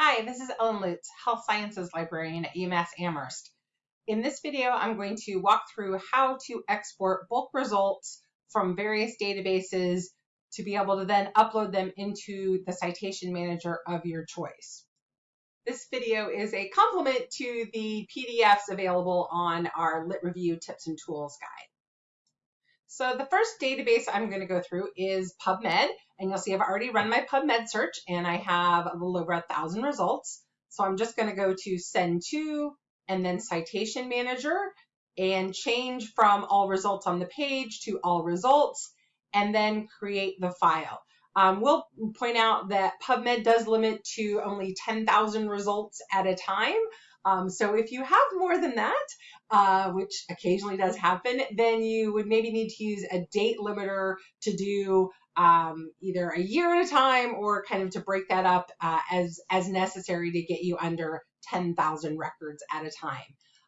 Hi, this is Ellen Lutz, Health Sciences Librarian at UMass Amherst. In this video, I'm going to walk through how to export bulk results from various databases to be able to then upload them into the citation manager of your choice. This video is a complement to the PDFs available on our Lit Review Tips and Tools guide. So the first database I'm going to go through is PubMed, and you'll see I've already run my PubMed search and I have a little over a thousand results. So I'm just going to go to send to and then citation manager and change from all results on the page to all results and then create the file. Um, we'll point out that PubMed does limit to only 10,000 results at a time. Um, so if you have more than that, uh, which occasionally does happen, then you would maybe need to use a date limiter to do um, either a year at a time or kind of to break that up uh, as, as necessary to get you under 10,000 records at a time.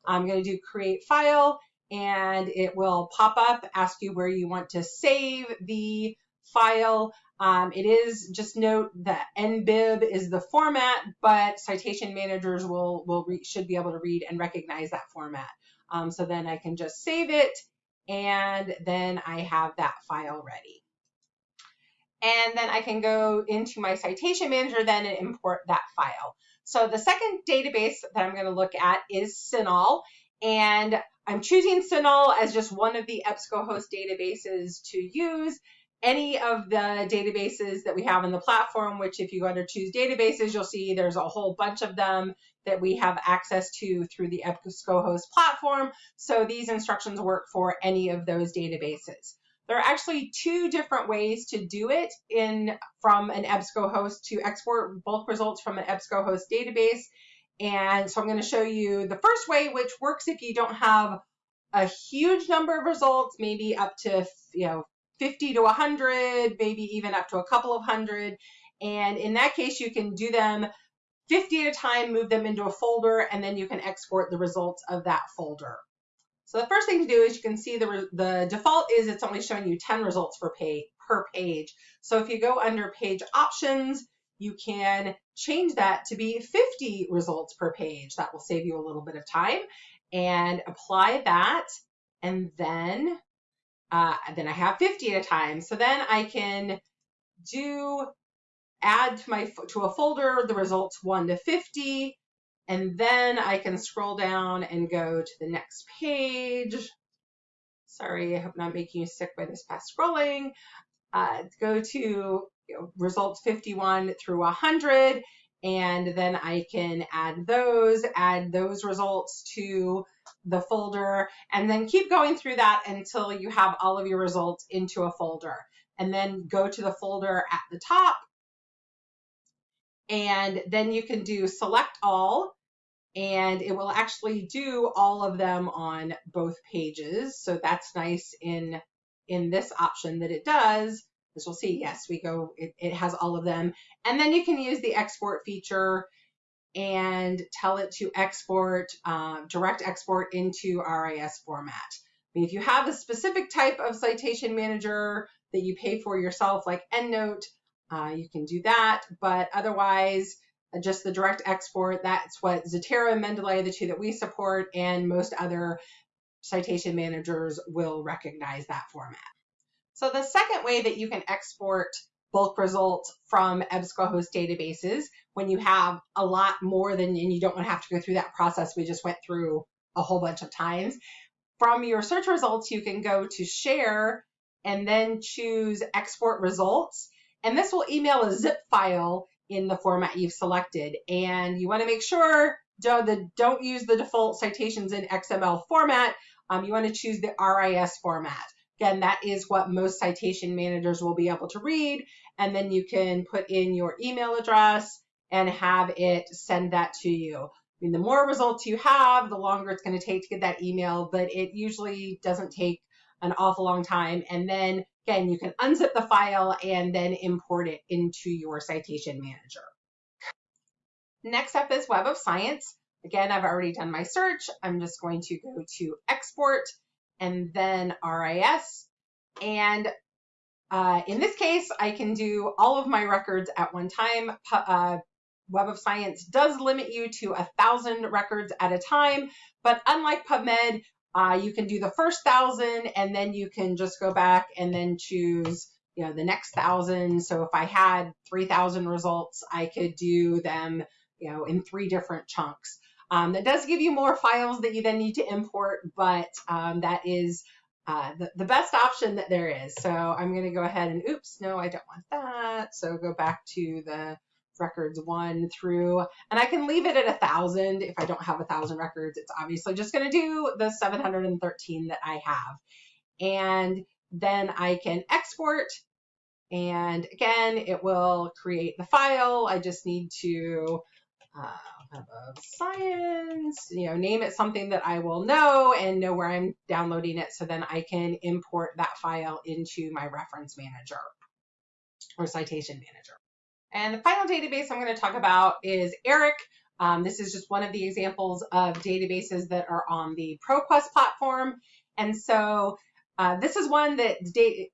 I'm going to do create file and it will pop up, ask you where you want to save the file. Um, it is just note that NBIB is the format, but citation managers will will should be able to read and recognize that format. Um, so then I can just save it, and then I have that file ready. And then I can go into my citation manager then and import that file. So the second database that I'm going to look at is CINAHL, and I'm choosing CINAHL as just one of the EBSCOhost databases to use any of the databases that we have in the platform, which if you go under choose databases, you'll see there's a whole bunch of them that we have access to through the EBSCOhost platform. So these instructions work for any of those databases. There are actually two different ways to do it in from an EBSCOhost to export bulk results from an EBSCOhost database. And so I'm going to show you the first way, which works if you don't have a huge number of results, maybe up to you know 50 to 100, maybe even up to a couple of hundred. And in that case, you can do them 50 at a time, move them into a folder, and then you can export the results of that folder. So the first thing to do is you can see the, the default is it's only showing you 10 results per page, per page. So if you go under page options, you can change that to be 50 results per page. That will save you a little bit of time and apply that. And then uh, then I have 50 at a time. So then I can do add to my to a folder the results 1 to 50 and then I can scroll down and go to the next page. Sorry, I hope I'm not making you sick by this fast scrolling. Uh, go to you know, results 51 through 100 and then I can add those, add those results to the folder, and then keep going through that until you have all of your results into a folder. And then go to the folder at the top, and then you can do select all, and it will actually do all of them on both pages. So that's nice in, in this option that it does. As we'll see, yes, we go, it, it has all of them. And then you can use the export feature and tell it to export, uh, direct export into RIS format. I mean, if you have a specific type of citation manager that you pay for yourself, like EndNote, uh, you can do that. But otherwise, just the direct export, that's what Zotero and Mendeley the two that we support, and most other citation managers will recognize that format. So the second way that you can export bulk results from EBSCOhost databases when you have a lot more than, and you don't want to have to go through that process we just went through a whole bunch of times. From your search results, you can go to share and then choose export results. And this will email a zip file in the format you've selected. And you want to make sure don't use the default citations in XML format. Um, you want to choose the RIS format. Again, that is what most citation managers will be able to read. And then you can put in your email address and have it send that to you. I mean, the more results you have, the longer it's going to take to get that email, but it usually doesn't take an awful long time. And then again, you can unzip the file and then import it into your citation manager. Next up is Web of Science. Again, I've already done my search. I'm just going to go to export and then RIS. And uh, in this case, I can do all of my records at one time. Uh, Web of Science does limit you to a thousand records at a time, but unlike PubMed, uh, you can do the first thousand and then you can just go back and then choose you know the next thousand. So if I had 3,000 results, I could do them you know in three different chunks. Um, that does give you more files that you then need to import, but um, that is uh, the, the best option that there is. So I'm going to go ahead and oops, no, I don't want that. So go back to the records one through, and I can leave it at a thousand if I don't have a thousand records. It's obviously just going to do the 713 that I have. And then I can export and again, it will create the file. I just need to uh, have a science, you know, name it something that I will know and know where I'm downloading it so then I can import that file into my reference manager or citation manager. And the final database I'm going to talk about is ERIC. Um, this is just one of the examples of databases that are on the ProQuest platform. And so uh, this is one that,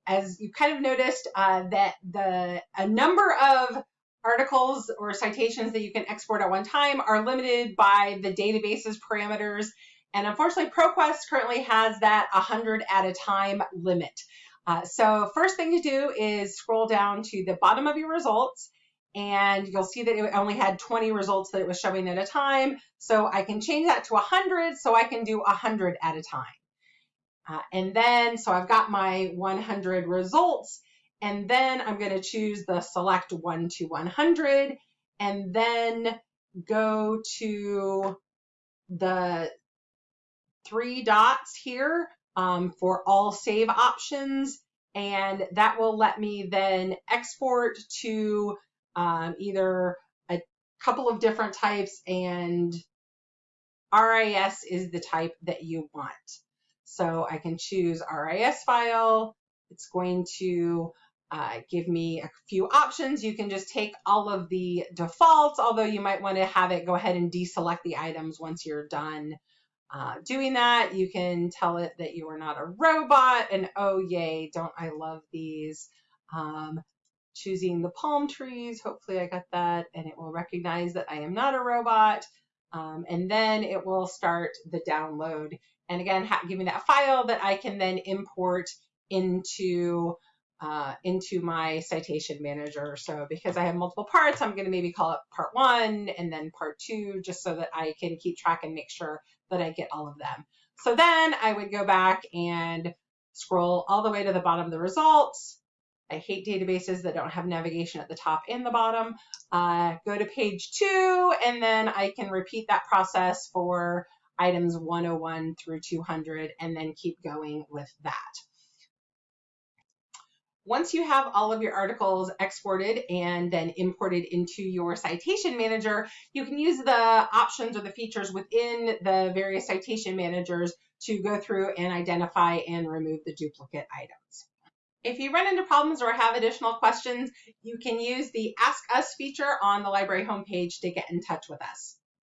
as you kind of noticed, uh, that the a number of articles or citations that you can export at one time are limited by the database's parameters. And unfortunately, ProQuest currently has that 100 at a time limit. Uh, so first thing to do is scroll down to the bottom of your results and you'll see that it only had 20 results that it was showing at a time. So I can change that to 100 so I can do 100 at a time. Uh, and then, so I've got my 100 results and then I'm going to choose the select 1 to 100 and then go to the three dots here um, for all save options and that will let me then export to um, either a couple of different types and RIS is the type that you want. So I can choose RIS file. It's going to uh, give me a few options. You can just take all of the defaults, although you might want to have it go ahead and deselect the items once you're done uh, doing that. You can tell it that you are not a robot and oh yay, don't I love these. Um, choosing the palm trees, hopefully I got that and it will recognize that I am not a robot. Um, and then it will start the download. And again, give me that file that I can then import into uh, into my citation manager. So because I have multiple parts, I'm going to maybe call it part one and then part two, just so that I can keep track and make sure that I get all of them. So then I would go back and scroll all the way to the bottom of the results. I hate databases that don't have navigation at the top and the bottom. Uh, go to page two, and then I can repeat that process for items 101 through 200, and then keep going with that. Once you have all of your articles exported and then imported into your citation manager, you can use the options or the features within the various citation managers to go through and identify and remove the duplicate items. If you run into problems or have additional questions, you can use the Ask Us feature on the library homepage to get in touch with us.